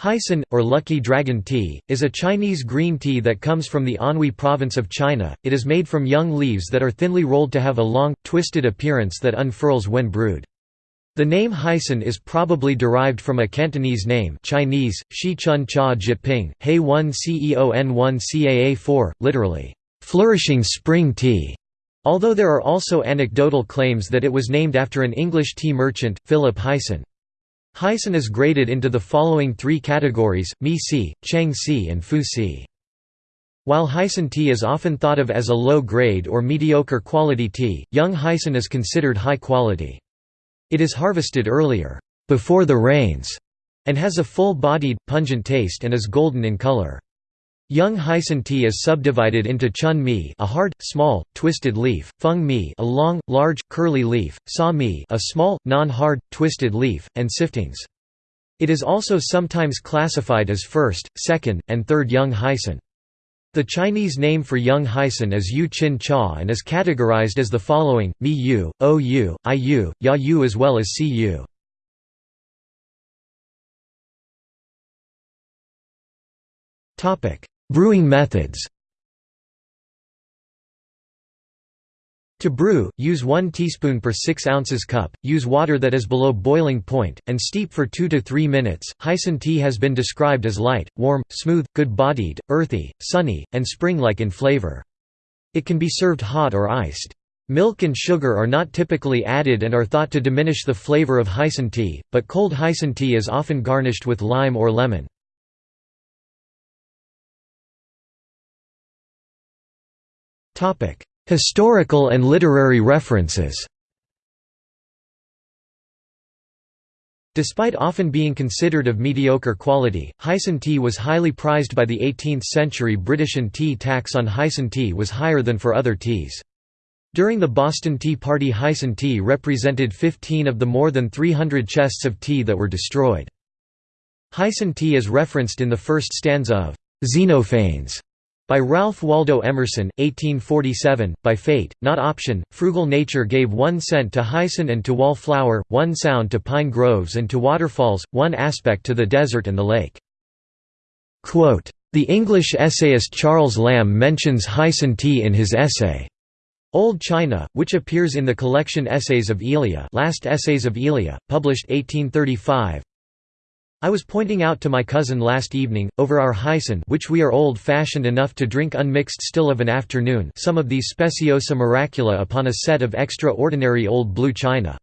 Hyson, or Lucky Dragon Tea, is a Chinese green tea that comes from the Anhui province of China. It is made from young leaves that are thinly rolled to have a long, twisted appearance that unfurls when brewed. The name Hyson is probably derived from a Cantonese name Chinese, Shi Chun Cha Jyutping, He 1 Ceon 1 Caa 4, literally, flourishing spring tea. Although there are also anecdotal claims that it was named after an English tea merchant, Philip Hyson. Hyson is graded into the following three categories, Mi Si, Cheng Si and Fu Si. While Hyson tea is often thought of as a low-grade or mediocre quality tea, young Hyson is considered high quality. It is harvested earlier, before the rains, and has a full-bodied, pungent taste and is golden in color. Young Hyson tea is subdivided into chun mi a hard, small, twisted leaf, feng mi a long, large, curly leaf, sa mi a small, non-hard, twisted leaf, and siftings. It is also sometimes classified as first, second, and third young Hyson. The Chinese name for young Hyson is Yu Chin Cha and is categorized as the following, Mi Yu, O Yu, I Yu, Ya Yu as well as Si Yu. Brewing methods To brew, use 1 teaspoon per 6 ounces cup, use water that is below boiling point, and steep for 2 to 3 minutes. Hyson tea has been described as light, warm, smooth, good-bodied, earthy, sunny, and spring-like in flavor. It can be served hot or iced. Milk and sugar are not typically added and are thought to diminish the flavor of Hyson tea, but cold Hyson tea is often garnished with lime or lemon. Historical and literary references Despite often being considered of mediocre quality, Hyson tea was highly prized by the 18th-century British and tea tax on Hyson tea was higher than for other teas. During the Boston Tea Party Hyson tea represented 15 of the more than 300 chests of tea that were destroyed. Hyson tea is referenced in the first stanza of Xenophanes by Ralph Waldo Emerson, 1847, by fate, not option, frugal nature gave one scent to hyson and to wallflower, one sound to pine groves and to waterfalls, one aspect to the desert and the lake. Quote, the English essayist Charles Lamb mentions hyson tea in his essay, Old China, which appears in the collection Essays of Elia Last Essays of Elia, published 1835, I was pointing out to my cousin last evening, over our hyson which we are old-fashioned enough to drink unmixed still of an afternoon some of these speciosa miracula upon a set of extraordinary old blue china.